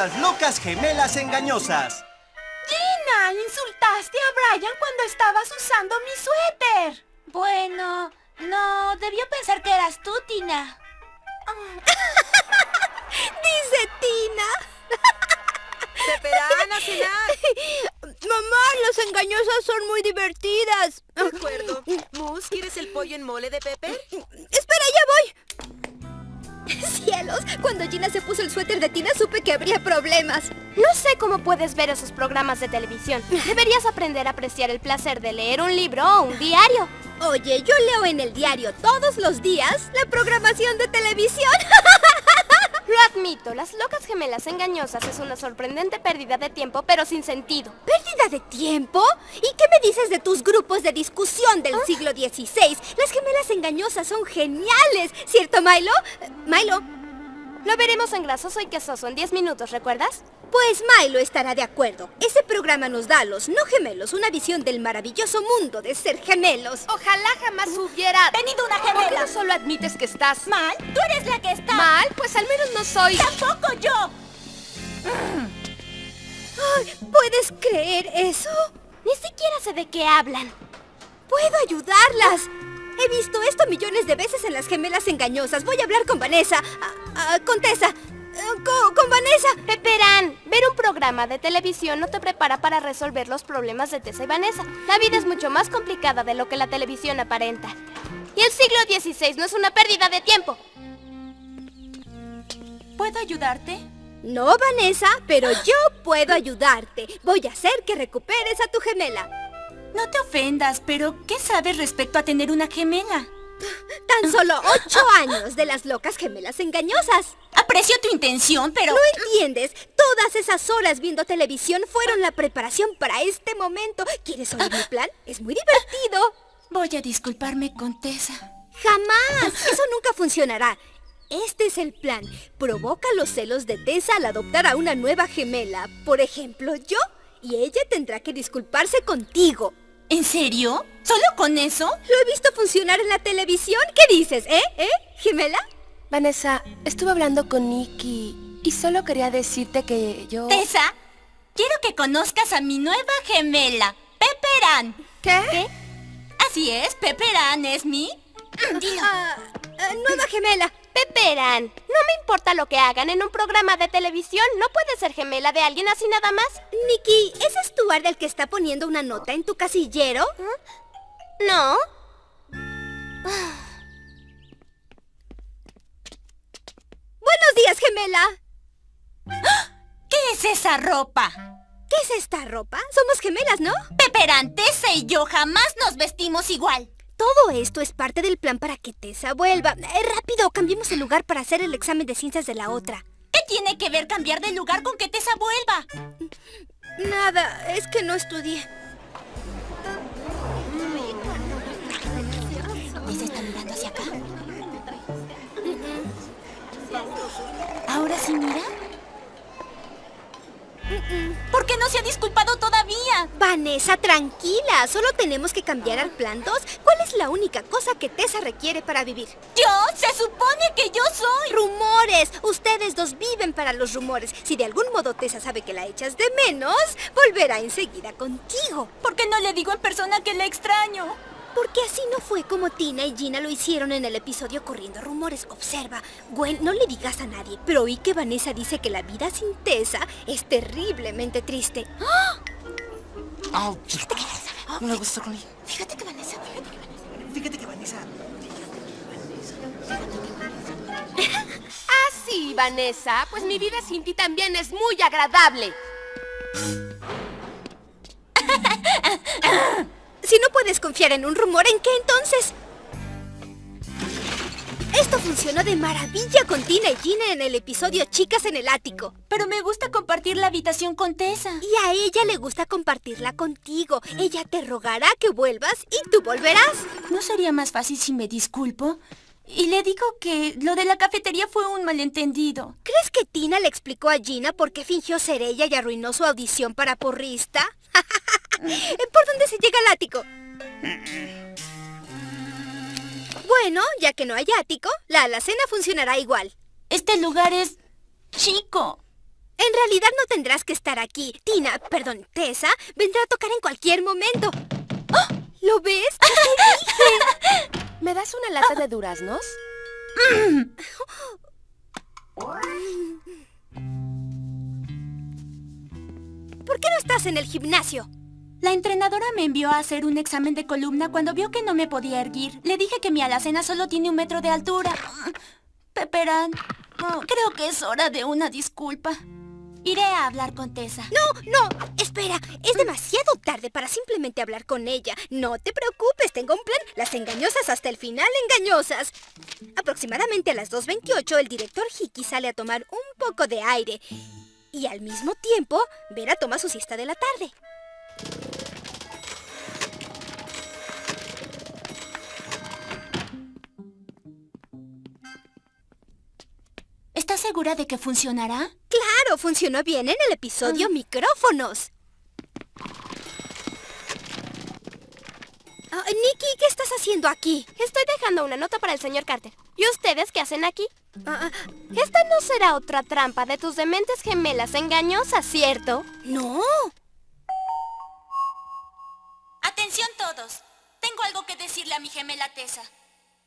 las locas gemelas engañosas. Gina, insultaste a Brian cuando estabas usando mi suéter. Bueno, no, debió pensar que eras tú, Tina. Dice Tina. ¡Peperán a cenar! Mamá, las engañosas son muy divertidas. De acuerdo. Mus, ¿quieres el pollo en mole de Pepper? Espera, ya voy. Cielos, cuando Gina se puso el suéter de Tina supe que habría problemas. No sé cómo puedes ver esos programas de televisión. Deberías aprender a apreciar el placer de leer un libro o un diario. Oye, yo leo en el diario todos los días la programación de televisión. Admito, Las Locas Gemelas Engañosas es una sorprendente pérdida de tiempo, pero sin sentido. ¿Pérdida de tiempo? ¿Y qué me dices de tus grupos de discusión del siglo XVI? Las gemelas engañosas son geniales, ¿cierto, Milo? Eh, Milo, Lo veremos en Grasoso y Quesoso en 10 minutos, ¿recuerdas? Pues Milo estará de acuerdo. Ese programa nos da a los no gemelos una visión del maravilloso mundo de ser gemelos. Ojalá jamás hubiera... Venido una ¿Por qué no gemela. solo admites que estás ¿Mal? Tú eres la que está. mal? Pues al menos no soy... ¡Tampoco yo! Ay, ¿Puedes creer eso? Ni siquiera sé de qué hablan. ¡Puedo ayudarlas! He visto esto millones de veces en las gemelas engañosas. Voy a hablar con Vanessa. ah, ah, con Tessa. Con, con Vanessa. Peperán, ver un programa de televisión no te prepara para resolver los problemas de Tessa y Vanessa. La vida es mucho más complicada de lo que la televisión aparenta. Y el siglo XVI no es una pérdida de tiempo. ¿Puedo ayudarte? No, Vanessa, pero yo puedo ayudarte. Voy a hacer que recuperes a tu gemela. No te ofendas, pero ¿qué sabes respecto a tener una gemela? Tan solo ocho años de las locas gemelas engañosas. Aprecio tu intención, pero... ¿No entiendes? Todas esas horas viendo televisión fueron la preparación para este momento. ¿Quieres oír mi plan? Es muy divertido. Voy a disculparme con Tessa. ¡Jamás! Eso nunca funcionará. Este es el plan. Provoca los celos de Tessa al adoptar a una nueva gemela. Por ejemplo, yo. Y ella tendrá que disculparse contigo. ¿En serio? ¿Solo con eso? Lo he visto funcionar en la televisión. ¿Qué dices, eh? ¿Eh? ¿Gemela? Vanessa, estuve hablando con Nicky y solo quería decirte que yo... Tessa, quiero que conozcas a mi nueva gemela, Pepperan. ¿Qué? Así es, Pepperan es mi... Ah, ah, nueva gemela. Peperán, no me importa lo que hagan en un programa de televisión. No puedes ser gemela de alguien así nada más. Nicky, ¿ese es Stuart el que está poniendo una nota en tu casillero? No. Buenos días, gemela. ¿Qué es esa ropa? ¿Qué es esta ropa? Somos gemelas, ¿no? Pepperan, Tessa y yo jamás nos vestimos igual. Todo esto es parte del plan para que Tessa vuelva. Eh, rápido, cambiemos el lugar para hacer el examen de ciencias de la otra. ¿Qué tiene que ver cambiar de lugar con que Tessa vuelva? Nada, es que no estudié. ¿Tessa está mirando hacia acá? ¿Ahora sí mira? ¿Por qué no se ha disculpado todavía? Vanessa, tranquila. Solo tenemos que cambiar al plan 2. ¿Cuál es la única cosa que Tessa requiere para vivir? ¿Yo? Se supone que yo soy. ¡Rumores! Ustedes dos viven para los rumores. Si de algún modo Tessa sabe que la echas de menos, volverá enseguida contigo. ¿Por qué no le digo en persona que la extraño? Porque así no fue como Tina y Gina lo hicieron en el episodio Corriendo Rumores. Observa, Gwen, no le digas a nadie, pero oí que Vanessa dice que la vida sin Tessa es terriblemente triste. Au, no le gusta con ella. Fíjate que Vanessa... Fíjate que Vanessa... Ah, sí, Vanessa. Pues mi vida sin ti también es muy agradable. Puedes confiar en un rumor, ¿en qué entonces? Esto funcionó de maravilla con Tina y Gina en el episodio Chicas en el Ático. Pero me gusta compartir la habitación con Tessa. Y a ella le gusta compartirla contigo. Ella te rogará que vuelvas y tú volverás. ¿No sería más fácil si me disculpo? Y le digo que lo de la cafetería fue un malentendido. ¿Crees que Tina le explicó a Gina por qué fingió ser ella y arruinó su audición para porrista? ¿Por dónde se llega al ático? Bueno, ya que no hay ático, la alacena funcionará igual. Este lugar es chico. En realidad no tendrás que estar aquí. Tina, perdón, Tessa, vendrá a tocar en cualquier momento. ¡Oh! ¿Lo ves? ¿Qué te dije? ¿Me das una lata de duraznos? ¿Por qué no estás en el gimnasio? La entrenadora me envió a hacer un examen de columna cuando vio que no me podía erguir. Le dije que mi alacena solo tiene un metro de altura. Peperán, creo que es hora de una disculpa. Iré a hablar con Tessa. No, no, espera. Es demasiado tarde para simplemente hablar con ella. No te preocupes, tengo un plan. Las engañosas hasta el final engañosas. Aproximadamente a las 2.28 el director Hickey sale a tomar un poco de aire. Y al mismo tiempo, Vera toma su siesta de la tarde. Segura de que funcionará? Claro, funcionó bien en el episodio Micrófonos. Ah, Nikki, ¿qué estás haciendo aquí? Estoy dejando una nota para el señor Carter. ¿Y ustedes qué hacen aquí? Ah, Esta no será otra trampa de tus dementes gemelas engañosas, ¿cierto? no. Atención todos. Tengo algo que decirle a mi gemela Tessa.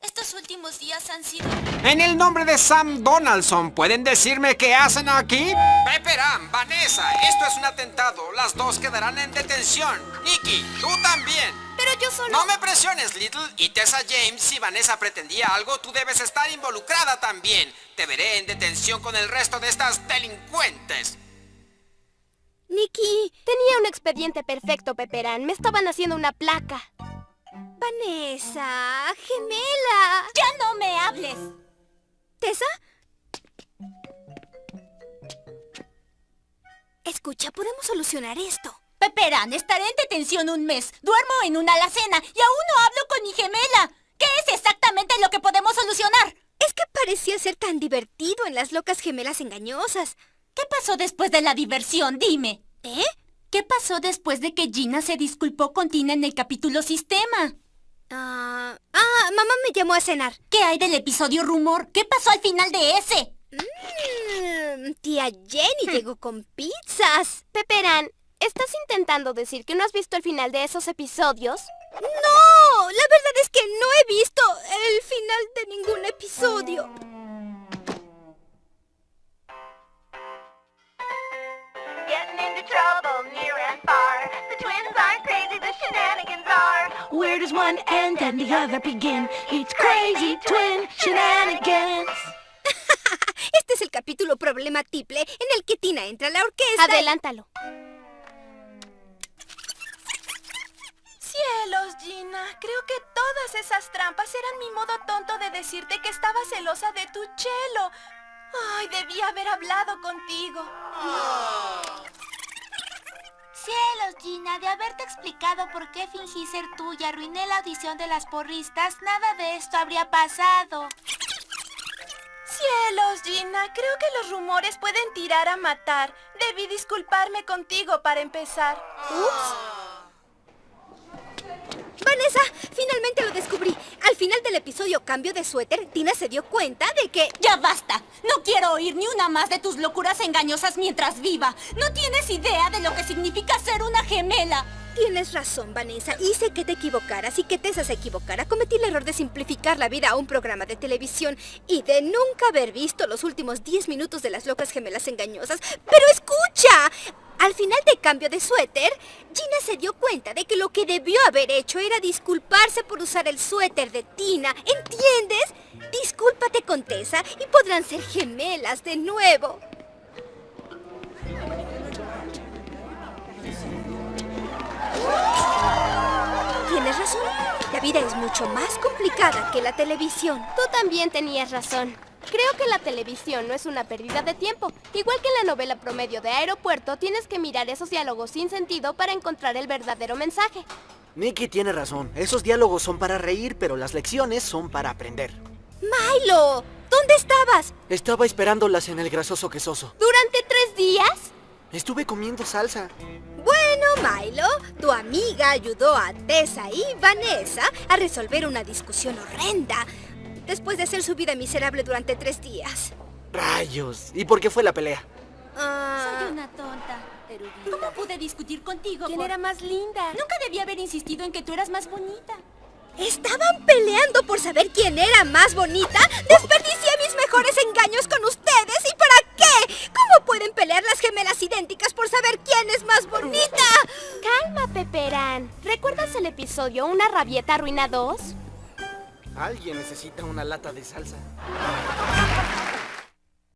Estos últimos días han sido... En el nombre de Sam Donaldson, ¿pueden decirme qué hacen aquí? Pepperan, Vanessa, esto es un atentado. Las dos quedarán en detención. Nicky, tú también. Pero yo solo... No me presiones, Little. Y Tessa James, si Vanessa pretendía algo, tú debes estar involucrada también. Te veré en detención con el resto de estas delincuentes. Nikki, Tenía un expediente perfecto, Peperán. Me estaban haciendo una placa. Vanessa, gemela. ¡Ya no me hables! ¿Tessa? Escucha, podemos solucionar esto. Peperán, estaré en detención un mes. Duermo en una alacena y aún no hablo con mi gemela. ¿Qué es exactamente lo que podemos solucionar? Es que parecía ser tan divertido en las locas gemelas engañosas. ¿Qué pasó después de la diversión? Dime. ¿Eh? ¿Qué pasó después de que Gina se disculpó con Tina en el capítulo Sistema? Ah, ah, mamá me llamó a cenar. ¿Qué hay del episodio Rumor? ¿Qué pasó al final de ese? Mm, tía Jenny llegó con pizzas. Peperán, ¿estás intentando decir que no has visto el final de esos episodios? ¡No! La verdad es que no he visto el final de ningún episodio. Does one end and the other begin? It's crazy twin shenanigans. Este es el capítulo problema triple en el que Tina entra a la orquesta. y- Adelántalo. Cielos, Gina. Creo que todas esas trampas eran mi modo tonto de decirte que estaba celosa de tu chelo. Ay, debía haber hablado contigo. Cielos, Gina, de haberte explicado por qué fingí ser tú y arruiné la audición de las porristas, nada de esto habría pasado. Cielos, Gina. Creo que los rumores pueden tirar a matar. Debí disculparme contigo para empezar. Vanessa, finalmente lo descubrí. Al final del episodio Cambio de Suéter, Tina se dio cuenta de que... ¡Ya basta! No quiero oír ni una más de tus locuras engañosas mientras viva. No tienes idea de lo que significa ser una gemela. Tienes razón, Vanessa. Hice que te equivocaras y que Tessa se equivocara. Cometí el error de simplificar la vida a un programa de televisión y de nunca haber visto los últimos 10 minutos de las locas gemelas engañosas. ¡Pero escucha! Al final de cambio de suéter, Gina se dio cuenta de que lo que debió haber hecho era disculparse por usar el suéter de Tina. ¿Entiendes? Discúlpate con Tessa y podrán ser gemelas de nuevo. Tienes razón. La vida es mucho más complicada que la televisión. Tú también tenías razón. Creo que la televisión no es una pérdida de tiempo. Igual que en la novela promedio de Aeropuerto, tienes que mirar esos diálogos sin sentido para encontrar el verdadero mensaje. Nicky tiene razón. Esos diálogos son para reír, pero las lecciones son para aprender. Milo, ¿dónde estabas? Estaba esperándolas en el grasoso quesoso. ¿Durante tres días? Estuve comiendo salsa. Bueno, Milo, tu amiga ayudó a Tessa y Vanessa a resolver una discusión horrenda después de hacer su vida miserable durante tres días. Rayos. ¿Y por qué fue la pelea? Ah, Soy una tonta. ¿Cómo pude discutir contigo? ¿Quién por- era más linda? Nunca debí haber insistido en que tú eras más bonita. ¿Estaban peleando por saber quién era más bonita? Desperdicié mis mejores engaños con ustedes. ¿Y para qué? ¿Cómo pueden pelear las gemelas idénticas por saber quién es más bonita? Calma, Peperán. ¿Recuerdas el episodio Una rabieta arruina dos? Alguien necesita una lata de salsa.